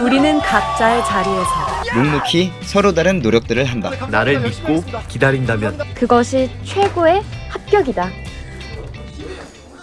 우리는 각자의 자리에서 묵묵히 서로 다른 노력들을 한다. 나를 믿고 기다린다면 그것이 최고의 합격이다.